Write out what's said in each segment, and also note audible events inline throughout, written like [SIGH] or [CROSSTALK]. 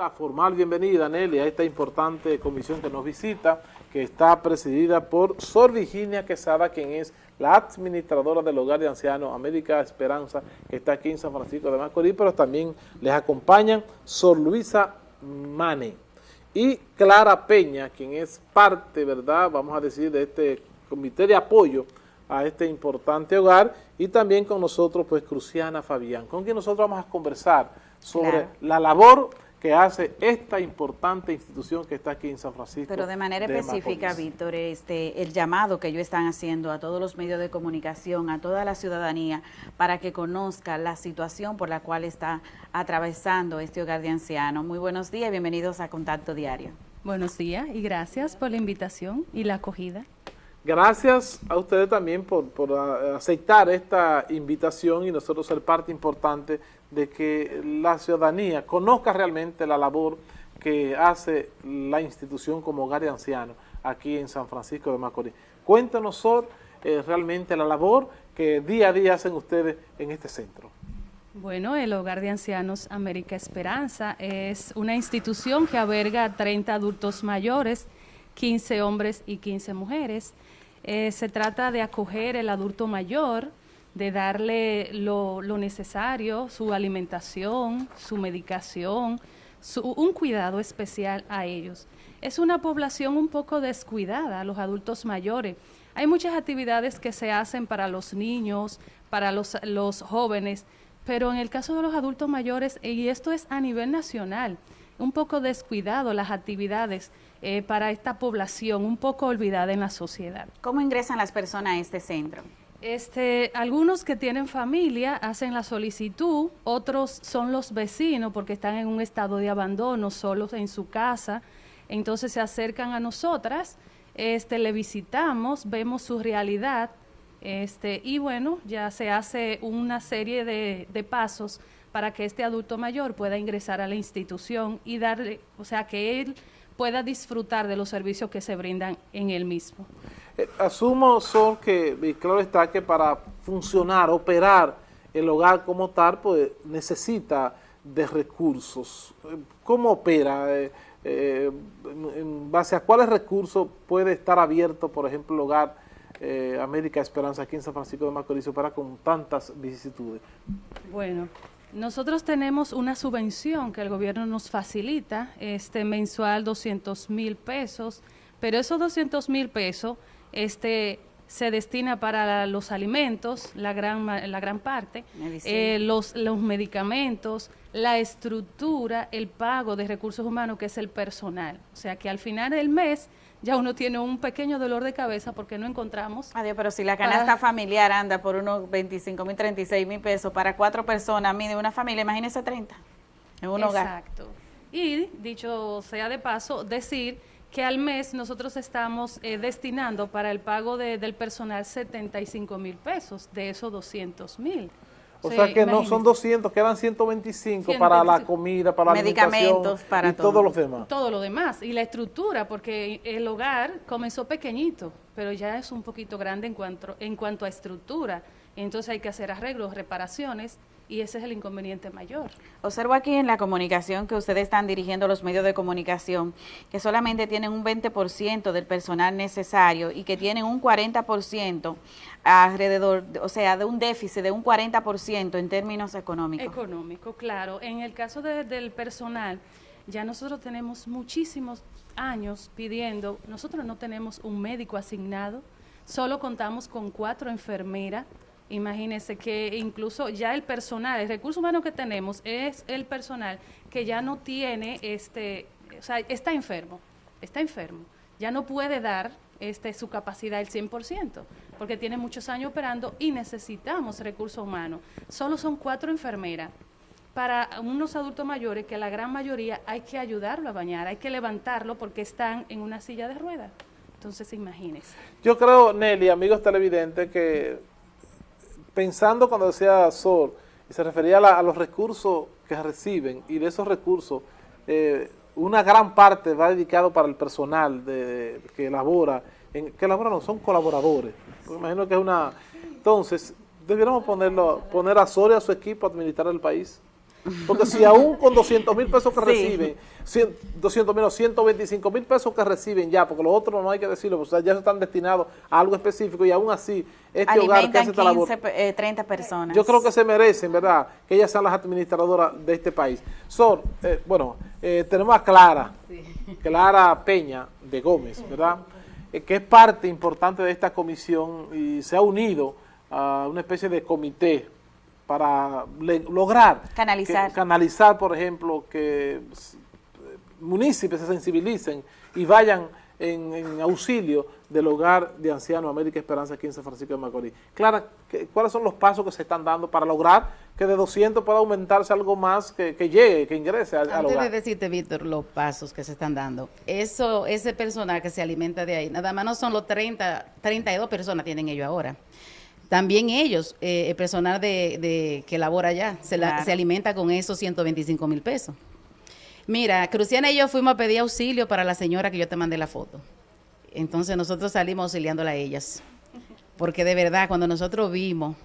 la formal bienvenida, Nelly, a esta importante comisión que nos visita, que está presidida por Sor Virginia Quesada, quien es la administradora del Hogar de Ancianos América Esperanza, que está aquí en San Francisco de Macorís, pero también les acompañan Sor Luisa Mane. Y Clara Peña, quien es parte, ¿verdad?, vamos a decir, de este comité de apoyo a este importante hogar, y también con nosotros, pues, Cruciana Fabián, con quien nosotros vamos a conversar sobre la labor que hace esta importante institución que está aquí en San Francisco. Pero de manera específica, Víctor, este, el llamado que ellos están haciendo a todos los medios de comunicación, a toda la ciudadanía, para que conozca la situación por la cual está atravesando este hogar de ancianos. Muy buenos días, bienvenidos a Contacto Diario. Buenos días y gracias por la invitación y la acogida. Gracias a ustedes también por, por aceptar esta invitación y nosotros ser parte importante de que la ciudadanía conozca realmente la labor que hace la institución como hogar de ancianos aquí en San Francisco de Macorís. Cuéntanos, Sor, eh, realmente la labor que día a día hacen ustedes en este centro. Bueno, el Hogar de Ancianos América Esperanza es una institución que alberga 30 adultos mayores, 15 hombres y 15 mujeres. Eh, se trata de acoger el adulto mayor, de darle lo, necesario, su alimentación, su medicación, un cuidado especial a ellos. Es una población un poco descuidada, los adultos mayores. Hay muchas actividades que se hacen para los niños, para los, los jóvenes, pero en el caso de los adultos mayores, y esto es a nivel nacional, un poco descuidado las actividades eh, para esta población un poco olvidada en la sociedad. ¿Cómo ingresan las personas a este centro? Este, algunos que tienen familia hacen la solicitud, otros son los vecinos porque están en un estado de abandono, solos en su casa, entonces se acercan a nosotras, este, le visitamos, vemos su realidad, este, y bueno, ya se hace una serie de, de pasos para que este adulto mayor pueda ingresar a la institución y darle, o sea, que él pueda disfrutar de los servicios que se brindan en el mismo. Eh, asumo, Sol, que claro está que para funcionar, operar el hogar como tal, pues necesita de recursos. ¿Cómo opera? Eh, eh, ¿En base a cuáles recursos puede estar abierto, por ejemplo, el hogar América Esperanza aquí en San Francisco de Macorís para con tantas vicisitudes? Bueno, nosotros tenemos una subvención que el gobierno nos facilita, este mensual 200 mil pesos, pero esos 200 mil pesos este, se destina para los alimentos, la gran, la gran parte, eh, los, los medicamentos, la estructura, el pago de recursos humanos, que es el personal. O sea que al final del mes ya uno tiene un pequeño dolor de cabeza porque no encontramos. Adiós, pero si la canasta familiar anda por unos 25 mil, 36 mil pesos para cuatro personas, mide una familia, imagínese 30 en un hogar. Exacto. Y dicho sea de paso, decir que al mes nosotros estamos eh, destinando para el pago del personal 75 mil pesos, de esos 200 mil. O sea que no son 200, quedan 125, para la comida, para la medicamentos, para y todo. todos los demás. Todo lo demás. Y la estructura, porque el hogar comenzó pequeñito, pero ya es un poquito grande en cuanto, en cuanto a estructura. Entonces hay que hacer arreglos, reparaciones, y ese es el inconveniente mayor. Observo aquí en la comunicación que ustedes están dirigiendo los medios de comunicación que solamente tienen un 20% del personal necesario y que tienen un 40% alrededor, o sea, de un déficit de un 40% en términos económicos. Económico, claro. En el caso del personal, ya nosotros tenemos muchísimos años pidiendo, nosotros no tenemos un médico asignado, solo contamos con cuatro enfermeras, Imagínense que incluso ya el personal, el recurso humano que tenemos es el personal que ya no tiene, este, o sea, está enfermo, está enfermo, ya no puede dar este, su capacidad el 100%, porque tiene muchos años operando y necesitamos recurso humano. Solo son cuatro enfermeras para unos adultos mayores que la gran mayoría hay que ayudarlo a bañar, hay que levantarlo porque están en una silla de ruedas. Entonces, imagínense. Yo creo, Nelly, amigos televidentes, que pensando cuando decía Sol, y se refería a, los recursos que reciben, y de esos recursos, eh, una gran parte va dedicado para el personal de, que elabora, en, que elabora no, son colaboradores, me imagino que es una... Entonces, debiéramos ponerlo, poner a Sol y a su equipo a administrar el país. Porque si aún con 200 mil pesos que reciben, 200 mil o 125 mil pesos que reciben ya, porque los otros no hay que decirlo, pues ya están destinados a algo específico y aún así este hogar que hace esta labor, 30 personas. Yo creo que se merecen, ¿verdad?, que ellas sean las administradoras de este país. Son, eh, bueno, eh, tenemos a Clara, Clara Peña de Gómez, ¿verdad?, eh, que es parte importante de esta comisión y se ha unido a una especie de comité para lograr canalizar. canalizar, por ejemplo, que eh, municipios se sensibilicen y vayan en, auxilio del hogar de ancianos América Esperanza aquí en San Francisco de Macorís. Clara, ¿cuáles son los pasos que se están dando para lograr que de 200 pueda aumentarse algo más, que, llegue, que ingrese al, Antes hogar? de decirte, Víctor, los pasos que se están dando, eso, ese personal que se alimenta de ahí, nada más no son los 30, 32 personas tienen ellos ahora. También ellos, eh, el personal de, que labora allá, se, se alimenta con esos 125 mil pesos. Mira, Cruciana y yo fuimos a pedir auxilio para la señora que yo te mandé la foto. Entonces nosotros salimos auxiliándola a ellas. Porque de verdad, cuando nosotros vimos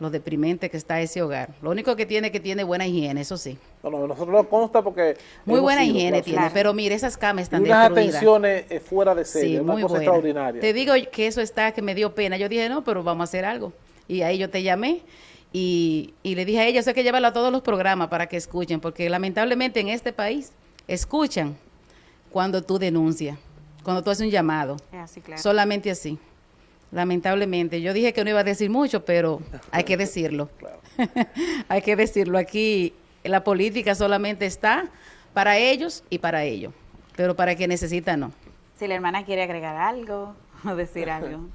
lo deprimente que está ese hogar. Lo único que tiene que tiene buena higiene, eso sí. Bueno, nosotros no consta porque... Muy buena higiene tiene, pero mire, esas camas están y unas atenciones eh, fuera de serie, una cosa extraordinaria. Te digo que eso está, que me dio pena. Yo dije, no, pero vamos a hacer algo. Y ahí yo te llamé y, y le dije a ella, eso hay que llevarlo a todos los programas para que escuchen, porque lamentablemente en este país escuchan cuando tú denuncias, cuando tú haces un llamado. Así, claro. Solamente así. Lamentablemente. Yo dije que no iba a decir mucho, pero hay que decirlo. [LAUGHS] [LAUGHS] hay que decirlo. Aquí la política solamente está para ellos y para ellos, pero para quien necesita no. Si la hermana quiere agregar algo [LAUGHS] o decir algo.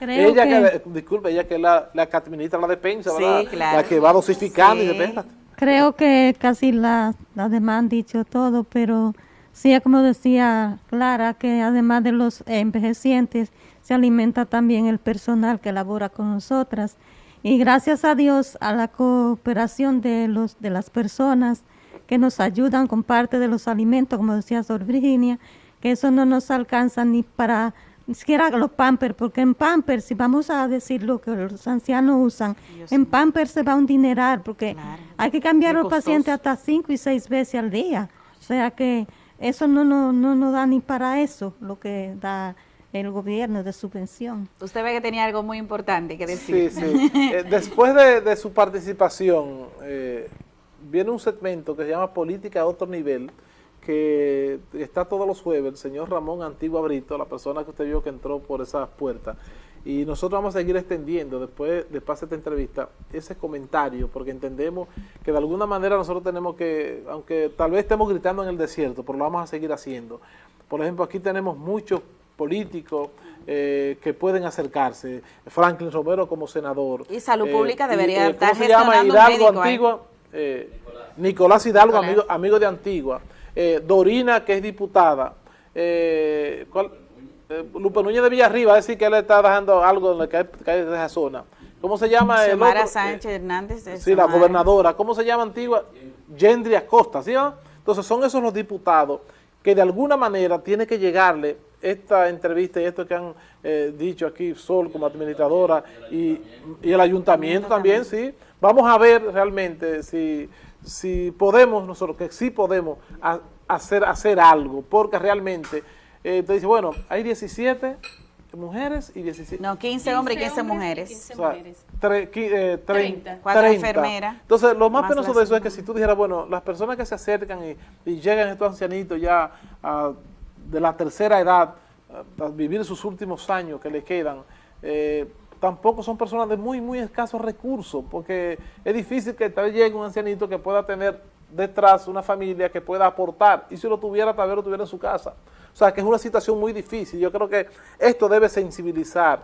ella que, disculpe, ella que es la, la que administra la despensa, la que va dosificando y Creo que casi las la demás han dicho todo, pero sí, como decía Clara, que además de los envejecientes, se alimenta también el personal que labora con nosotras. Y gracias a Dios, a la cooperación de, los, de las personas que nos ayudan con parte de los alimentos, como decía Sor Virginia, que eso no nos alcanza ni para ni siquiera los pampers, porque en pampers, si vamos a decir lo que los ancianos usan, en pampers se va un dineral, porque hay que cambiar a los pacientes hasta cinco y seis veces al día. O sea que eso no, no, no nos da ni para eso, lo que da el gobierno de subvención. Usted ve que tenía algo muy importante que decir. Sí, sí. [LAUGHS] Eh, después de, su participación, eh, viene un segmento que se llama Política a otro nivel, que está todos los jueves, el señor Ramón Antigua Brito, la persona que usted vio que entró por esas puertas. Y nosotros vamos a seguir extendiendo, después de pasar esta entrevista, ese comentario, porque entendemos que de alguna manera nosotros tenemos que, aunque tal vez estemos gritando en el desierto, pero lo vamos a seguir haciendo. Por ejemplo, aquí tenemos muchos políticos eh, que pueden acercarse. Franklin Romero como senador. Y Salud Pública eh, debería eh, estar ¿cómo se llama? Hidalgo Antigua. Nicolás Hidalgo, amigo, amigo de Antigua. Dorina, que es diputada. ¿cuál? Lupe Núñez de Villarriba, decir que él está dejando algo en la de esa zona. ¿Cómo se llama? Xiomara Sánchez Hernández. Sí, la gobernadora. ¿Cómo se llama Antigua? Gendry Acosta, ¿sí? Entonces son esos los diputados que de alguna manera tiene que llegarle esta entrevista y esto que han eh, dicho aquí Sol como administradora y, el ayuntamiento también, sí. Vamos a ver realmente si, si podemos nosotros, que sí podemos hacer, hacer algo, porque realmente, eh, te dice, bueno, hay 17 mujeres y 17... No, 15, hombres y 15 mujeres. 15 mujeres. 30. Eh, Cuatro enfermeras. Entonces, lo más, penoso de eso es que si tú dijeras, bueno, las personas que se acercan y, y llegan estos ancianitos ya a de la tercera edad, a, vivir sus últimos años que le quedan, eh, tampoco son personas de muy, muy escasos recursos, porque es difícil que tal vez llegue un ancianito que pueda tener detrás una familia que pueda aportar, y si lo tuviera, tal vez lo tuviera en su casa. O sea, que es una situación muy difícil. Yo creo que esto debe sensibilizar,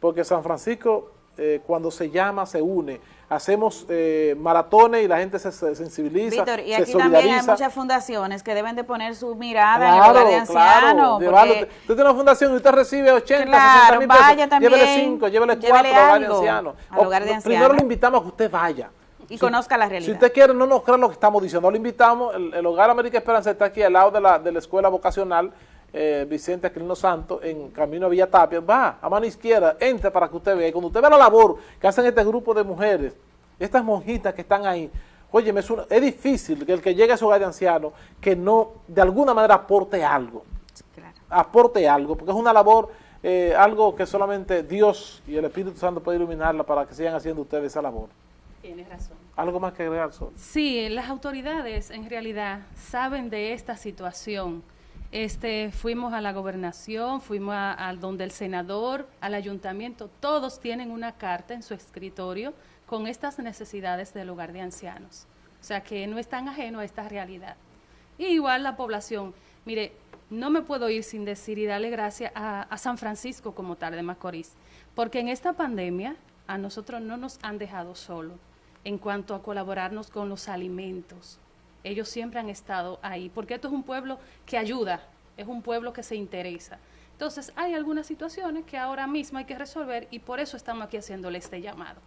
porque San Francisco, eh, cuando se llama, se une hacemos eh, maratones y la gente se, sensibiliza, Víctor, y aquí también hay muchas fundaciones que deben de poner su mirada en el de ancianos. Claro, Usted tiene una fundación y usted recibe 80, claro, 60 mil pesos, vaya también, llévele 5, llévele 4 al hogar de ancianos. Primero le invitamos a que usted vaya. Y conozca la realidad. Si usted quiere, no nos crea lo que estamos diciendo, lo invitamos, el, el Hogar América Esperanza está aquí al lado de la, de la escuela vocacional, eh, Vicente Aquilino Santos en camino a Villa Tapia, va a mano izquierda, entre para que usted vea. Y cuando usted vea la labor que hacen este grupo de mujeres, estas monjitas que están ahí, oye, es, es difícil que el que llegue a su hogar de ancianos que no, de alguna manera aporte algo, aporte algo, porque es una labor, eh, algo que solamente Dios y el Espíritu Santo puede iluminarla para que sigan haciendo ustedes esa labor. Tienes razón. ¿Algo más que agregar, Sol? Sí, las autoridades en realidad saben de esta situación. Este, fuimos a la gobernación, fuimos a, donde el senador, al ayuntamiento, todos tienen una carta en su escritorio con estas necesidades del hogar de ancianos. O sea que no están ajenos a esta realidad. Y igual la población, mire, no me puedo ir sin decir y darle gracias a, a San Francisco como tal de Macorís, porque en esta pandemia a nosotros no nos han dejado solos en cuanto a colaborarnos con los alimentos. Ellos siempre han estado ahí, porque esto es un pueblo que ayuda, es un pueblo que se interesa. Entonces, hay algunas situaciones que ahora mismo hay que resolver y por eso estamos aquí haciéndole este llamado.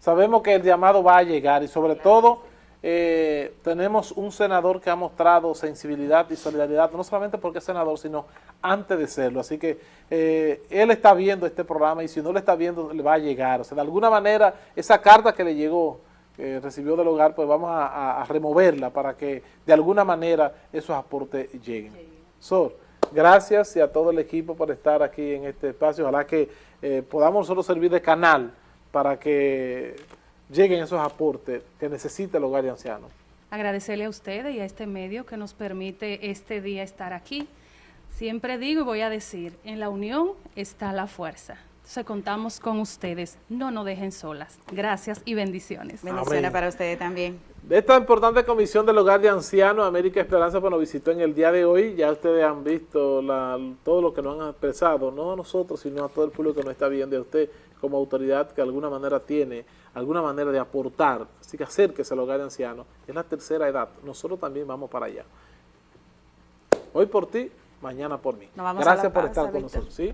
Sabemos que el llamado va a llegar y sobre todo eh, tenemos un senador que ha mostrado sensibilidad y solidaridad, no solamente porque es senador, sino antes de serlo. Así que eh, él está viendo este programa y si no lo está viendo, le va a llegar. O sea, de alguna manera, esa carta que le llegó, que recibió del hogar, pues vamos a, removerla para que de alguna manera esos aportes lleguen. Sor, gracias y a todo el equipo por estar aquí en este espacio. Ojalá que eh, podamos nosotros servir de canal para que lleguen esos aportes que necesita el hogar de ancianos. Agradecerle a ustedes y a este medio que nos permite este día estar aquí. Siempre digo y voy a decir, en la unión está la fuerza. Entonces contamos con ustedes, no nos dejen solas. Gracias y bendiciones. Bendiciones para ustedes también. De esta importante comisión del hogar de ancianos, América Esperanza pues, nos visitó en el día de hoy. Ya ustedes han visto todo lo que nos han expresado, no a nosotros, sino a todo el público que nos está viendo, a usted como autoridad que de alguna manera tiene alguna manera de aportar, así que acérquese al hogar de ancianos, es la tercera edad, nosotros también vamos para allá. Hoy por ti, mañana por mí. Gracias por estar con nosotros. ¿sí?